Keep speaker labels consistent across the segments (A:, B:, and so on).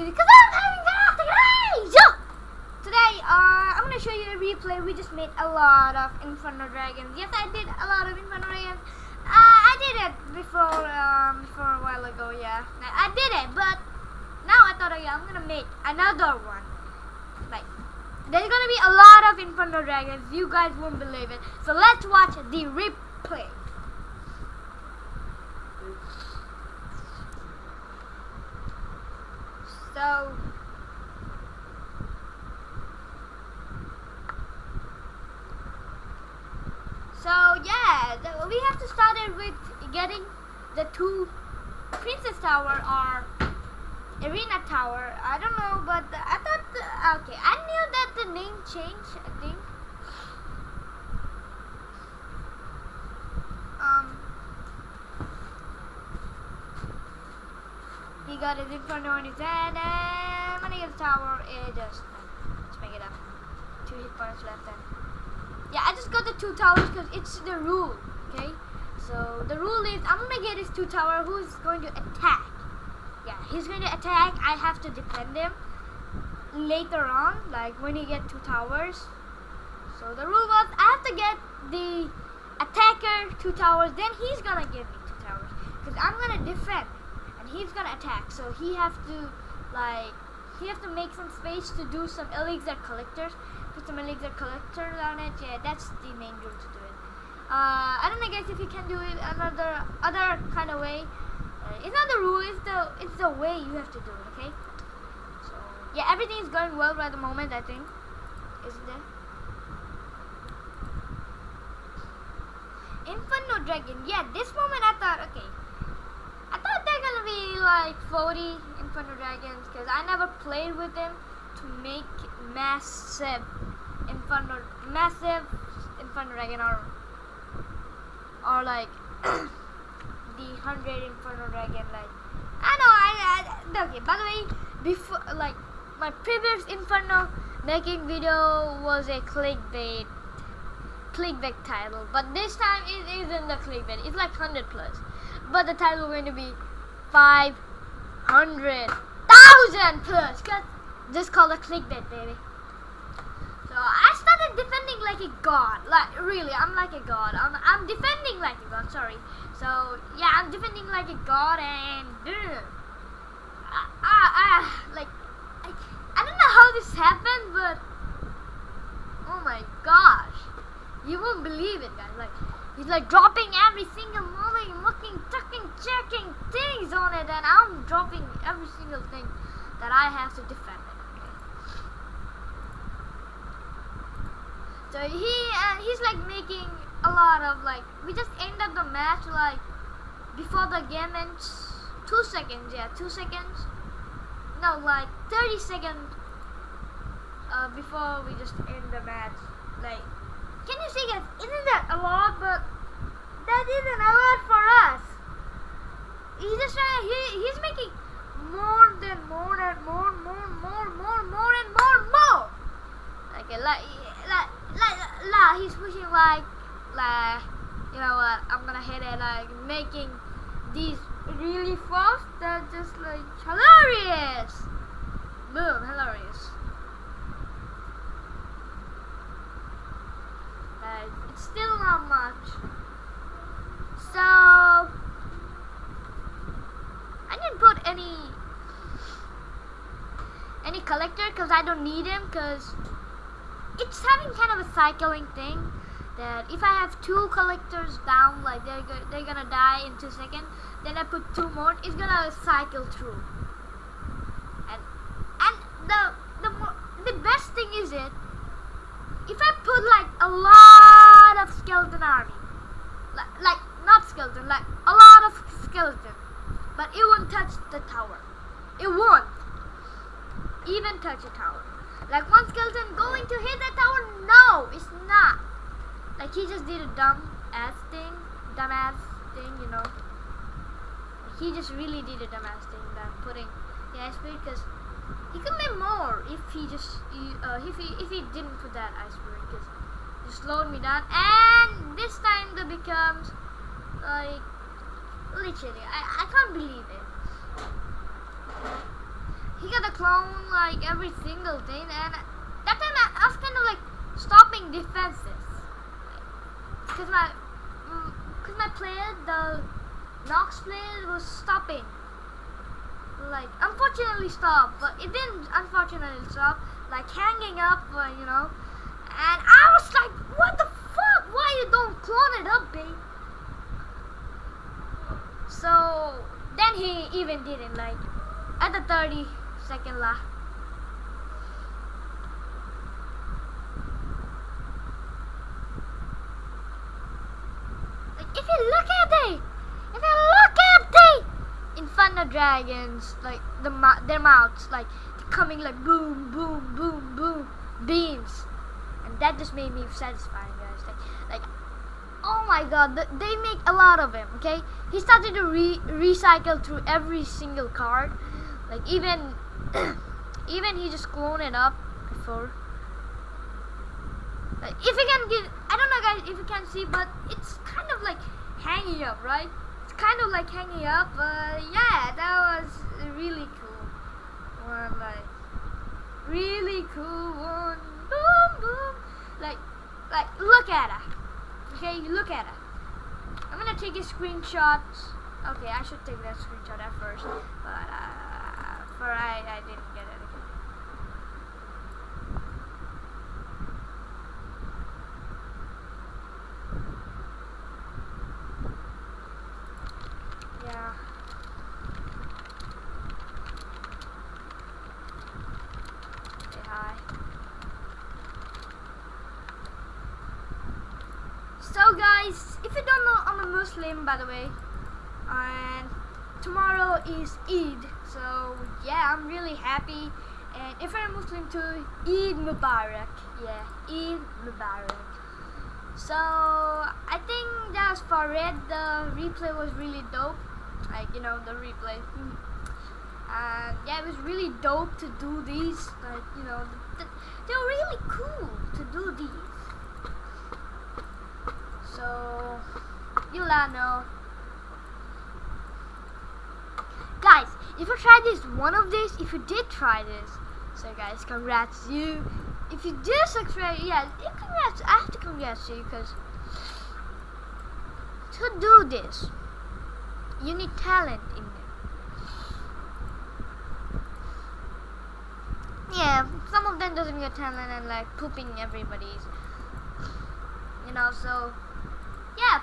A: easy because I'm having fun today. Uh, I'm gonna show you a replay. We just made a lot of Inferno Dragons. Yes, I did a lot of Inferno Dragons. Uh, I did it before, um, before a while ago. Yeah, I did it, but now I thought, yeah, I'm gonna make another one. Like, there's gonna be a lot of Inferno Dragons. You guys won't believe it. So let's watch the replay. So. So yeah, the, we have to start it with getting the two Princess Tower or Arena Tower. I don't know, but I thought the, okay. I knew that the name changed. I think. Um. He got his inferno in his hand, and when he eh, gets the tower, it just let's make it up. Two hit points left, and yeah, I just got the two towers because it's the rule. Okay, so the rule is I'm gonna get his two tower. Who's going to attack? Yeah, he's going to attack. I have to defend him later on, like when he get two towers. So the rule was I have to get the attacker two towers, then he's gonna give me two towers because I'm gonna defend he's gonna attack. So he have to like he have to make some space to do some elixir collectors. Put some elixir collectors on it. Yeah, that's the main rule to do it. Uh, I don't know guys if you can do it another other kind of way. Uh, it's not the rule. It's the it's the way you have to do it. Okay. So yeah, everything is going well right at the moment. I think, isn't it? Inferno Dragon. Yeah, this moment I thought, okay, I thought they're gonna be like 40 Inferno Dragons because I never played with them to make massive Inferno, massive Inferno Dragon or or like the 100 Inferno Dragon. Like, I know, I, I okay. By the way, before like my previous Inferno making video was a clickbait clickbait title but this time it isn't the clickbait it's like 100 plus but the title going to be 500,000 plus. Cause just called a clickbait baby. So I started defending like a god. Like really I'm like a god. I'm, I'm defending like a god sorry. So yeah I'm defending like a god and dude, I, like I, I don't know how this happened but oh my gosh. You won't believe it, guys. Like, he's like dropping every single moving, looking, tucking, checking things on it, and I'm dropping every single thing that I have to defend it. Okay? So he uh, he's like making a lot of like we just ended the match like before the game ends two seconds yeah two seconds no like 30 seconds uh, before we just end the match like can you see guys, isn't that a lot? But that isn't a lot for us. He's just trying, he, he's making more than more and more, more, more, more, more and more, more. Okay, like, like, like, like, he's pushing like, like, you know what, I'm gonna hit it, like, making these really fast. They're just like hilarious. Boom, hilarious. it's still not much. So I didn't put any any collector because I don't need him because it's having kind of a cycling thing if I have two collectors down like they're go they're gonna die in two seconds then I put two more it's gonna cycle through and and the the the best thing is it if I put like a lot of skeleton army, like, like not skeleton, like a lot of skeleton, but it won't touch the tower. It won't even touch a tower. Like one skeleton going to hit the tower? No, it's not. Like he just did a dumb ass thing, dumb ass thing, you know. He just really did a dumb ass thing that putting the ice spirit because he could make more if he just uh, if he if he didn't put that ice spirit because it slowed me down. And this time that becomes like literally I, I can't believe it. He got a clone like every single thing, and that time I, I was kind of like stopping defenses, because my because my player the Nox player was stopping. Like unfortunately stopped, but it didn't unfortunately stop. Like hanging up, uh, you know, and I was like, what the fuck? Why you don't clone it up, babe? So then he even didn't like at the 30 second lap. Like if you look at it, if you look at the Inferno dragons, like the their mouths, like coming like boom, boom, boom, boom, beams, and that just made me satisfying, guys. Like, like oh my god, th- they make a lot of him. Okay, he started to re- recycle through every single card. Like even, even he just cloned it up before. Like, if you can get, I don't know, guys, if you can see, but it's kind of like hanging up, right? Kind of like hanging up. But yeah, that was really cool. One like really cool one. Boom, boom. Like, like look at her. Okay, look at her. I'm gonna take a screenshot. Okay, I should take that screenshot at first, but uh, for I, I didn't get it. Yeah. Say hi. So guys, if you don't know, I'm a Muslim by the way, and tomorrow is Eid. So yeah, I'm really happy. And if I'm Muslim too, Eid Mubarak. Yeah, Eid Mubarak. So I think that's for it. The replay was really dope. Like you know the replay. And yeah, it was really dope to do these. Like you know, th- they're really cool to do these. So know. Guys, if you tried this one of these, if you did try this, so guys, congrats you. If you did subscribe, yeah, yeah, congrats. I have to congrats you because to do this, you need talent in there. Yeah, some of them doesn't get talent and like pooping everybody's. You know, so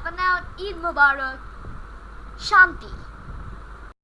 A: yeah, for now, Eid Mubarak, Shanti.